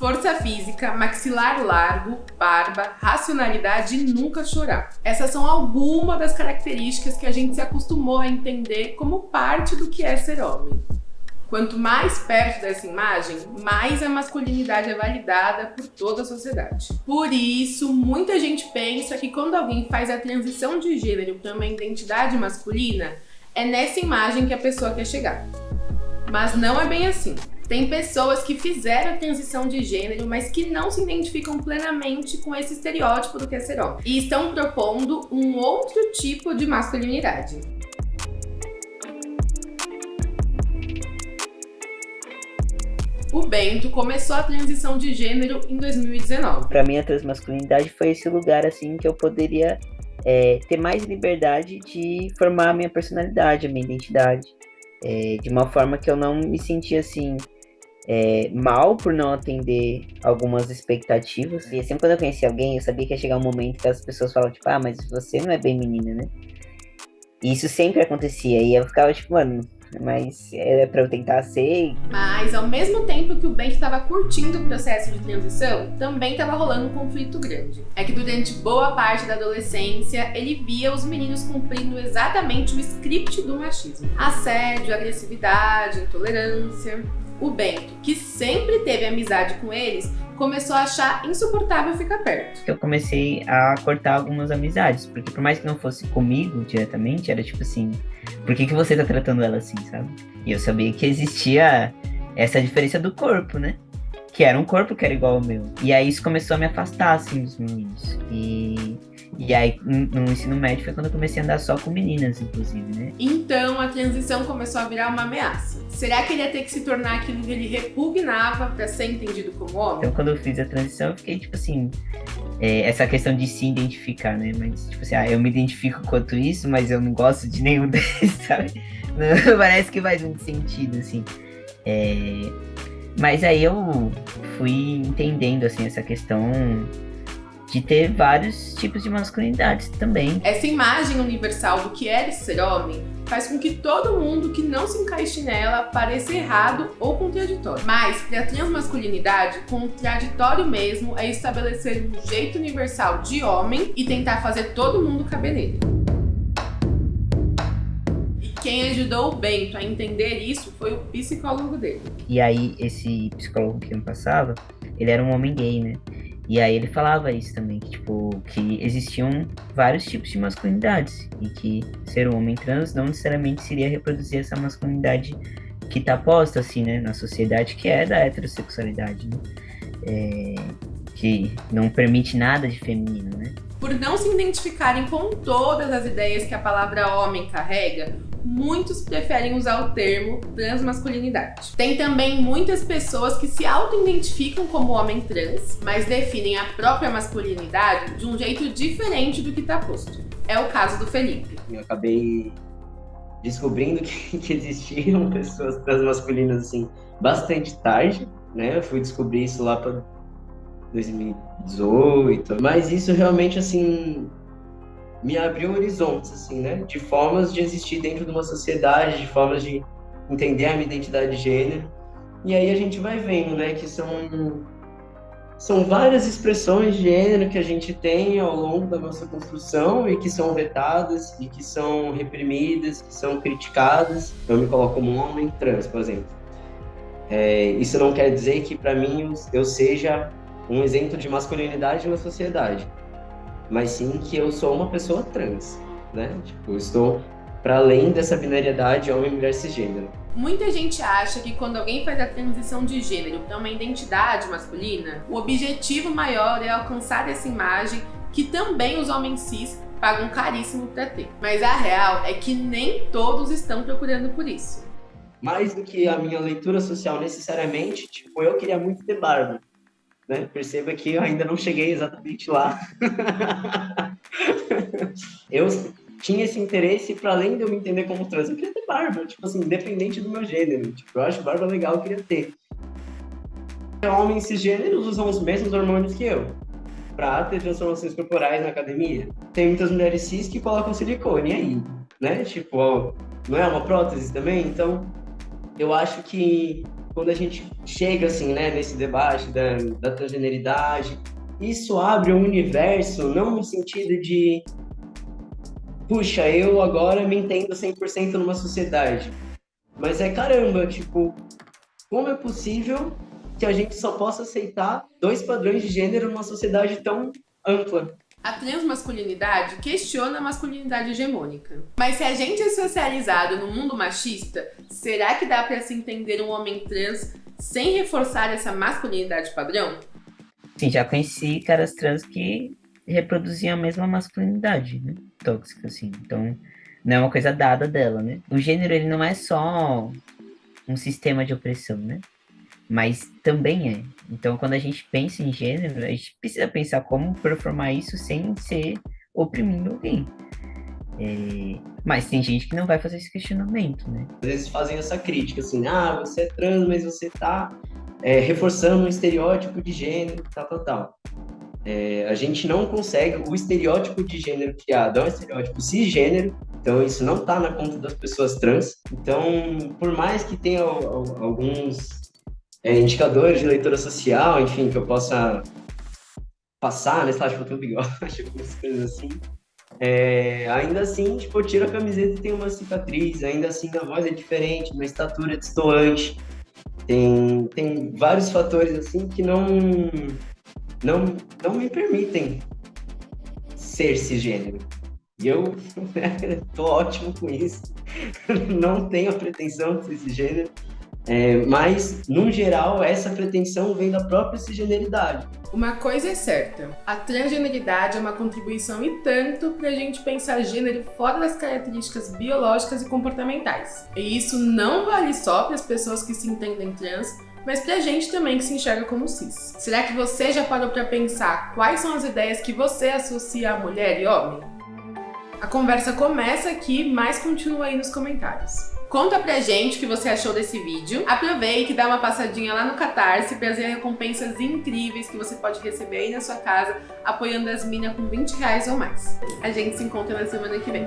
força física, maxilar largo, barba, racionalidade e nunca chorar. Essas são algumas das características que a gente se acostumou a entender como parte do que é ser homem. Quanto mais perto dessa imagem, mais a masculinidade é validada por toda a sociedade. Por isso, muita gente pensa que quando alguém faz a transição de gênero para uma identidade masculina, é nessa imagem que a pessoa quer chegar. Mas não é bem assim. Tem pessoas que fizeram a transição de gênero, mas que não se identificam plenamente com esse estereótipo do que é ser homem. E estão propondo um outro tipo de masculinidade. O Bento começou a transição de gênero em 2019. Para mim, a transmasculinidade foi esse lugar assim que eu poderia é, ter mais liberdade de formar a minha personalidade, a minha identidade, é, de uma forma que eu não me sentia assim é, mal por não atender algumas expectativas. E sempre quando eu conheci alguém, eu sabia que ia chegar um momento que as pessoas falavam, tipo, ah, mas você não é bem menina, né? E isso sempre acontecia. E eu ficava, tipo, mano, mas era para eu tentar ser. Mas ao mesmo tempo que o Ben estava curtindo o processo de transição, também estava rolando um conflito grande. É que durante boa parte da adolescência, ele via os meninos cumprindo exatamente o script do machismo. Assédio, agressividade, intolerância. O Bento, que sempre teve amizade com eles, começou a achar insuportável ficar perto. Eu comecei a cortar algumas amizades, porque por mais que não fosse comigo diretamente, era tipo assim, por que, que você tá tratando ela assim, sabe? E eu sabia que existia essa diferença do corpo, né? Que era um corpo que era igual ao meu. E aí isso começou a me afastar, assim, dos meninos. E e aí, no ensino médio foi quando eu comecei a andar só com meninas, inclusive, né? Então, a transição começou a virar uma ameaça. Será que ele ia ter que se tornar aquilo que ele repugnava para ser entendido como homem? Então, quando eu fiz a transição, eu fiquei, tipo assim, é, essa questão de se identificar, né? Mas, tipo assim, ah, eu me identifico quanto isso, mas eu não gosto de nenhum deles, sabe? Não, parece que faz muito sentido, assim. É... Mas aí eu fui entendendo, assim, essa questão de ter vários tipos de masculinidades também. Essa imagem universal do que é ser homem faz com que todo mundo que não se encaixe nela pareça errado ou contraditório. Mas, para a transmasculinidade, contraditório mesmo é estabelecer um jeito universal de homem e tentar fazer todo mundo caber nele. E quem ajudou o Bento a entender isso foi o psicólogo dele. E aí, esse psicólogo que me passava, ele era um homem gay, né? E aí ele falava isso também, que, tipo, que existiam vários tipos de masculinidades e que ser um homem trans não necessariamente seria reproduzir essa masculinidade que tá posta, assim, né, na sociedade, que é da heterossexualidade, né? É, que não permite nada de feminino, né? Por não se identificarem com todas as ideias que a palavra homem carrega, muitos preferem usar o termo transmasculinidade. Tem também muitas pessoas que se auto-identificam como homem trans, mas definem a própria masculinidade de um jeito diferente do que está posto. É o caso do Felipe. Eu acabei descobrindo que, que existiam pessoas transmasculinas assim bastante tarde, né? Eu fui descobrir isso lá para 2018, mas isso realmente assim me abriu horizontes, assim, né? De formas de existir dentro de uma sociedade, de formas de entender a minha identidade de gênero. E aí a gente vai vendo, né, que são são várias expressões de gênero que a gente tem ao longo da nossa construção e que são vetadas e que são reprimidas, que são criticadas. Eu me coloco como um homem trans, por exemplo. É, isso não quer dizer que para mim eu seja um exemplo de masculinidade na sociedade mas sim que eu sou uma pessoa trans, né? Tipo, eu estou para além dessa binariedade homem, mulher, cisgênero. Muita gente acha que quando alguém faz a transição de gênero para uma identidade masculina, o objetivo maior é alcançar essa imagem que também os homens cis pagam caríssimo para ter. Mas a real é que nem todos estão procurando por isso. Mais do que a minha leitura social necessariamente, tipo, eu queria muito ter barba. Né? Perceba que eu ainda não cheguei exatamente lá. eu tinha esse interesse para além de eu me entender como trans, eu queria ter barba, tipo assim, independente do meu gênero. Tipo, eu acho barba legal, eu queria ter. Homens cisgêneros usam os mesmos hormônios que eu para ter transformações corporais na academia. Tem muitas mulheres cis que colocam silicone aí, né? Tipo, ó, não é uma prótese também? Então, eu acho que quando a gente chega assim, né, nesse debate da, da transgeneridade, isso abre um universo, não no sentido de puxa, eu agora me entendo 100% numa sociedade. Mas é caramba, tipo, como é possível que a gente só possa aceitar dois padrões de gênero numa sociedade tão ampla? A transmasculinidade questiona a masculinidade hegemônica. Mas se a gente é socializado no mundo machista, será que dá para se entender um homem trans sem reforçar essa masculinidade padrão? Sim, já conheci caras trans que reproduziam a mesma masculinidade, né? Tóxica, assim. Então, não é uma coisa dada dela, né? O gênero, ele não é só um sistema de opressão, né? Mas também é. Então, quando a gente pensa em gênero, a gente precisa pensar como performar isso sem ser oprimindo alguém. É... Mas tem gente que não vai fazer esse questionamento, né? Às vezes fazem essa crítica, assim, ah, você é trans, mas você tá é, reforçando um estereótipo de gênero, tal, tal, tal. É, a gente não consegue, o estereótipo de gênero criado é um estereótipo cisgênero, então isso não está na conta das pessoas trans. Então, por mais que tenha alguns é, indicadores de leitura social, enfim, que eu possa passar, né, sei lá, tipo, eu bigode, algumas coisas assim. É, ainda assim, tipo, eu tiro a camiseta e tem uma cicatriz, ainda assim a voz é diferente, minha estatura é destoante. Tem, tem vários fatores assim que não, não, não me permitem ser cisgênero. E eu tô ótimo com isso. não tenho a pretensão de ser cisgênero. É, mas, no geral, essa pretensão vem da própria cisgeneridade. Uma coisa é certa, a transgeneridade é uma contribuição e tanto para a gente pensar gênero fora das características biológicas e comportamentais. E isso não vale só para as pessoas que se entendem trans, mas pra gente também que se enxerga como cis. Será que você já parou para pensar quais são as ideias que você associa a mulher e homem? A conversa começa aqui, mas continua aí nos comentários. Conta pra gente o que você achou desse vídeo. Aproveite e dá uma passadinha lá no Catarse pra ver recompensas incríveis que você pode receber aí na sua casa, apoiando as minas com 20 reais ou mais. A gente se encontra na semana que vem.